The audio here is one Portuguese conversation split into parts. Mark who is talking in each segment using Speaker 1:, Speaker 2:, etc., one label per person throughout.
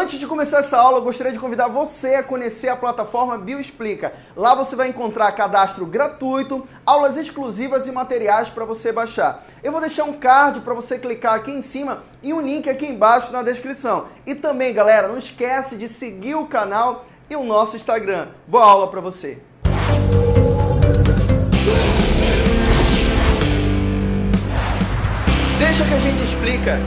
Speaker 1: Antes de começar essa aula, eu gostaria de convidar você a conhecer a plataforma Bioexplica. Lá você vai encontrar cadastro gratuito, aulas exclusivas e materiais para você baixar. Eu vou deixar um card para você clicar aqui em cima e um link aqui embaixo na descrição. E também, galera, não esquece de seguir o canal e o nosso Instagram. Boa aula para você! Deixa que a gente explica.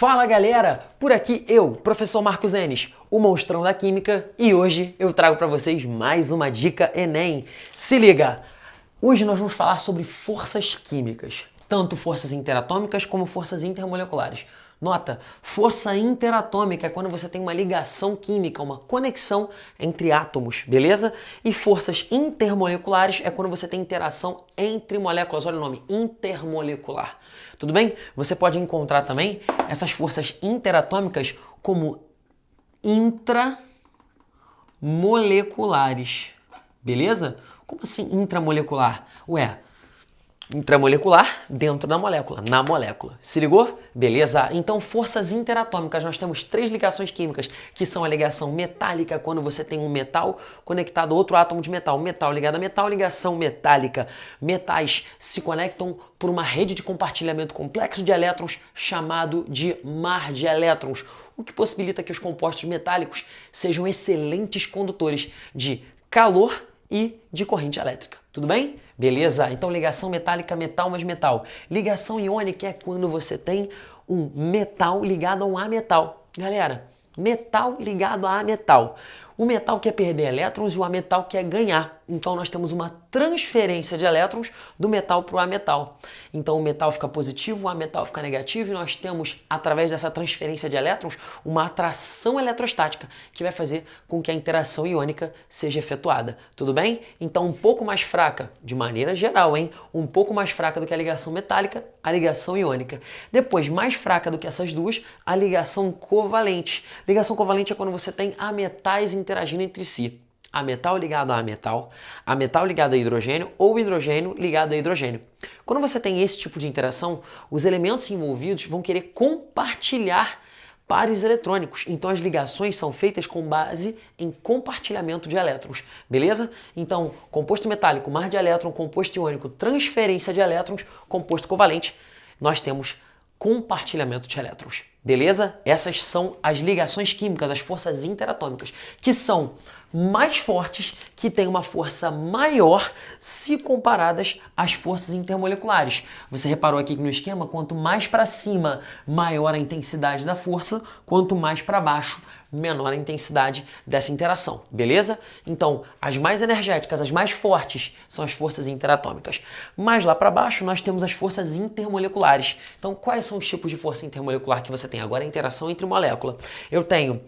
Speaker 2: Fala galera, por aqui eu, professor Marcos Enes, o monstrão da química, e hoje eu trago para vocês mais uma dica Enem. Se liga! Hoje nós vamos falar sobre forças químicas, tanto forças interatômicas como forças intermoleculares. Nota, força interatômica é quando você tem uma ligação química, uma conexão entre átomos, beleza? E forças intermoleculares é quando você tem interação entre moléculas, olha o nome, intermolecular. Tudo bem? Você pode encontrar também essas forças interatômicas como intramoleculares, beleza? Como assim intramolecular? Ué, intramolecular dentro da molécula, na molécula. Se ligou? Beleza? Então, forças interatômicas, nós temos três ligações químicas, que são a ligação metálica, quando você tem um metal conectado a outro átomo de metal. Metal ligado a metal, ligação metálica. Metais se conectam por uma rede de compartilhamento complexo de elétrons chamado de mar de elétrons, o que possibilita que os compostos metálicos sejam excelentes condutores de calor e de corrente elétrica. Tudo bem? Beleza? Então ligação metálica, metal mais metal. Ligação iônica é quando você tem um metal ligado a um ametal. Galera, metal ligado a ametal. O metal quer perder elétrons e o ametal quer ganhar. Então nós temos uma transferência de elétrons do metal para o ametal. Então o metal fica positivo, o ametal fica negativo e nós temos, através dessa transferência de elétrons, uma atração eletrostática que vai fazer com que a interação iônica seja efetuada. Tudo bem? Então um pouco mais fraca, de maneira geral, hein? Um pouco mais fraca do que a ligação metálica, a ligação iônica. Depois, mais fraca do que essas duas, a ligação covalente. Ligação covalente é quando você tem ametais interagindo entre si a metal ligado a metal, a metal ligado a hidrogênio ou hidrogênio ligado a hidrogênio. Quando você tem esse tipo de interação, os elementos envolvidos vão querer compartilhar pares eletrônicos. Então as ligações são feitas com base em compartilhamento de elétrons, beleza? Então, composto metálico, mar de elétron, composto iônico, transferência de elétrons, composto covalente, nós temos compartilhamento de elétrons, beleza? Essas são as ligações químicas, as forças interatômicas, que são mais fortes, que têm uma força maior se comparadas às forças intermoleculares. Você reparou aqui que no esquema, quanto mais para cima, maior a intensidade da força, quanto mais para baixo, menor a intensidade dessa interação, beleza? Então, as mais energéticas, as mais fortes, são as forças interatômicas. Mais lá para baixo, nós temos as forças intermoleculares. Então, quais são os tipos de força intermolecular que você tem? Agora, a interação entre molécula. Eu tenho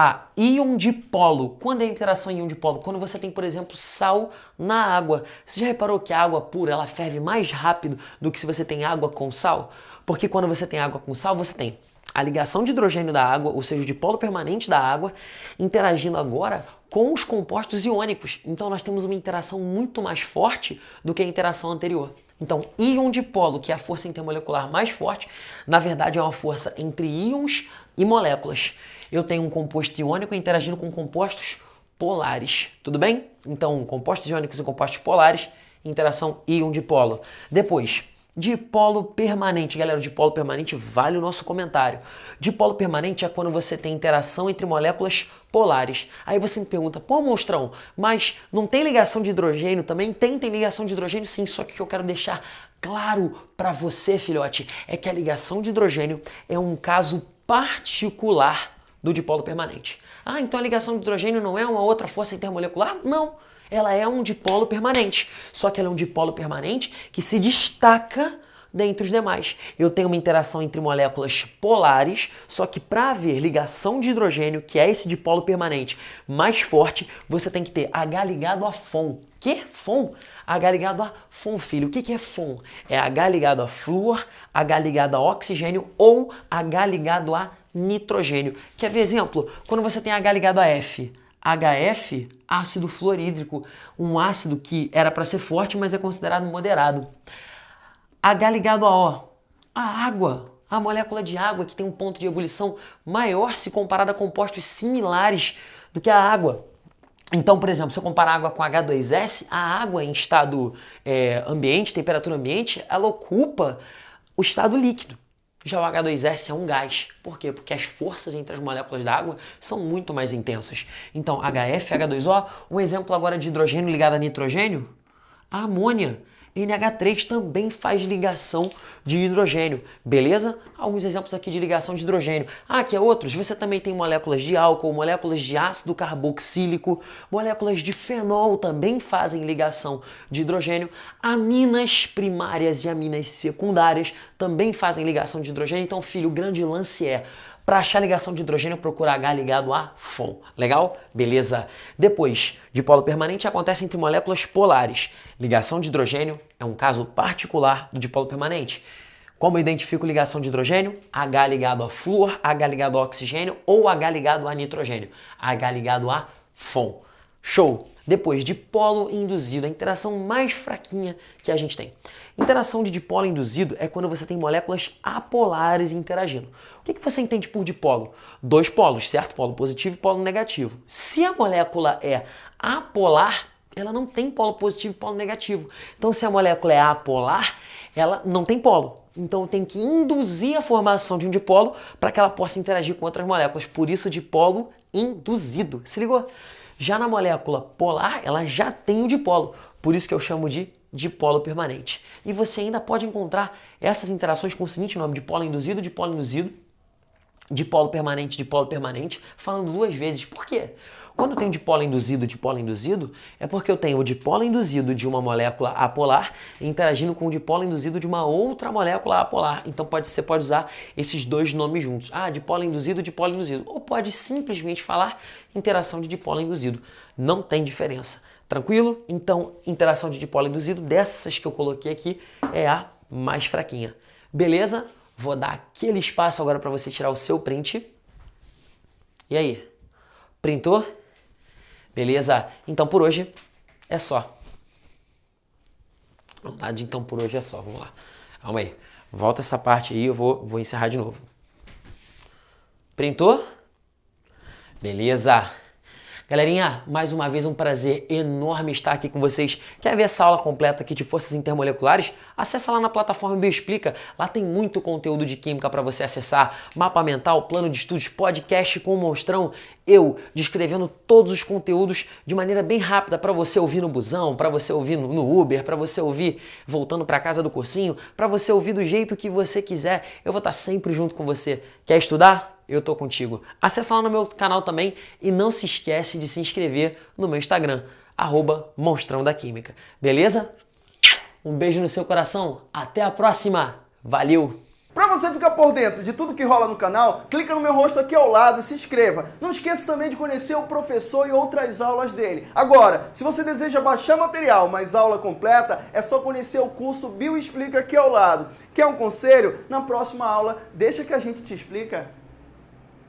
Speaker 2: a íon dipolo. Quando é a interação íon dipolo? Quando você tem, por exemplo, sal na água. Você já reparou que a água pura ela ferve mais rápido do que se você tem água com sal? Porque quando você tem água com sal, você tem a ligação de hidrogênio da água, ou seja, o dipolo permanente da água, interagindo agora com os compostos iônicos. Então nós temos uma interação muito mais forte do que a interação anterior. Então, íon dipolo, que é a força intermolecular mais forte, na verdade é uma força entre íons e moléculas eu tenho um composto iônico interagindo com compostos polares, tudo bem? Então, compostos iônicos e compostos polares, interação íon-dipolo. Depois, dipolo permanente. Galera, o dipolo permanente vale o nosso comentário. Dipolo permanente é quando você tem interação entre moléculas polares. Aí você me pergunta, pô, monstrão, mas não tem ligação de hidrogênio também? Tem, tem ligação de hidrogênio sim, só que eu quero deixar claro para você, filhote, é que a ligação de hidrogênio é um caso particular do dipolo permanente. Ah, então a ligação de hidrogênio não é uma outra força intermolecular? Não, ela é um dipolo permanente. Só que ela é um dipolo permanente que se destaca dentre os demais. Eu tenho uma interação entre moléculas polares, só que para haver ligação de hidrogênio, que é esse dipolo permanente mais forte, você tem que ter H ligado a FON. Que? FON? H ligado a FON, filho. O que, que é FON? É H ligado a flúor, H ligado a oxigênio ou H ligado a nitrogênio. Quer ver exemplo? Quando você tem H ligado a F, HF, ácido fluorídrico, um ácido que era para ser forte, mas é considerado moderado. H ligado a O, a água. a molécula de água que tem um ponto de ebulição maior se comparada a compostos similares do que a água. Então, por exemplo, se eu comparar água com H2S, a água em estado é, ambiente, temperatura ambiente, ela ocupa o estado líquido. Já o H2S é um gás. Por quê? Porque as forças entre as moléculas da água são muito mais intensas. Então, HF, H2O, um exemplo agora de hidrogênio ligado a nitrogênio, a amônia. NH3 também faz ligação de hidrogênio, beleza? Alguns exemplos aqui de ligação de hidrogênio. Ah, aqui é outros. Você também tem moléculas de álcool, moléculas de ácido carboxílico, moléculas de fenol também fazem ligação de hidrogênio. Aminas primárias e aminas secundárias também fazem ligação de hidrogênio. Então, filho, o grande lance é para achar ligação de hidrogênio, procura H ligado a FON. Legal? Beleza. Depois, dipolo permanente acontece entre moléculas polares. Ligação de hidrogênio é um caso particular do dipolo permanente. Como eu identifico ligação de hidrogênio? H ligado a flúor, H ligado a oxigênio ou H ligado a nitrogênio. H ligado a FON. Show! Depois, dipolo induzido, a interação mais fraquinha que a gente tem. Interação de dipolo induzido é quando você tem moléculas apolares interagindo. O que, que você entende por dipolo? Dois polos, certo? Polo positivo e polo negativo. Se a molécula é apolar, ela não tem polo positivo e polo negativo. Então, se a molécula é apolar, ela não tem polo. Então tem que induzir a formação de um dipolo para que ela possa interagir com outras moléculas. Por isso, dipolo induzido. Se ligou? Já na molécula polar, ela já tem o dipolo, por isso que eu chamo de dipolo permanente. E você ainda pode encontrar essas interações com o seguinte nome, dipolo induzido, dipolo induzido, dipolo permanente, dipolo permanente, falando duas vezes. Por quê? Quando tenho dipolo induzido, dipolo induzido, é porque eu tenho o dipolo induzido de uma molécula apolar interagindo com o dipolo induzido de uma outra molécula apolar. Então pode, você pode usar esses dois nomes juntos. Ah, dipolo induzido, dipolo induzido. Ou pode simplesmente falar interação de dipolo induzido. Não tem diferença. Tranquilo? Então, interação de dipolo induzido, dessas que eu coloquei aqui, é a mais fraquinha. Beleza? Vou dar aquele espaço agora para você tirar o seu print. E aí? Printou? Beleza? Então por hoje é só. Vontade, então por hoje é só. Vamos lá. Calma aí. Volta essa parte aí, eu vou, vou encerrar de novo. Printou? Beleza. Galerinha, mais uma vez um prazer enorme estar aqui com vocês. Quer ver essa aula completa aqui de forças intermoleculares? Acesse lá na plataforma Bioexplica. Lá tem muito conteúdo de química para você acessar. Mapa mental, plano de estudos, podcast com o monstrão. Eu descrevendo todos os conteúdos de maneira bem rápida para você ouvir no busão, para você ouvir no Uber, para você ouvir voltando para casa do cursinho, para você ouvir do jeito que você quiser. Eu vou estar sempre junto com você. Quer estudar? Eu tô contigo. Acesse lá no meu canal também e não se esquece de se inscrever no meu Instagram, arroba Monstrão da Química. Beleza? Um beijo no seu coração, até a próxima, valeu!
Speaker 1: Para você ficar por dentro de tudo que rola no canal, clica no meu rosto aqui ao lado e se inscreva. Não esqueça também de conhecer o professor e outras aulas dele. Agora, se você deseja baixar material, mas aula completa, é só conhecer o curso Bioexplica aqui ao lado. Quer um conselho? Na próxima aula, deixa que a gente te explica.